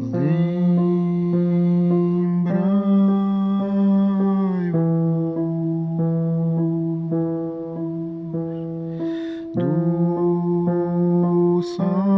Lembrai-vos do sol.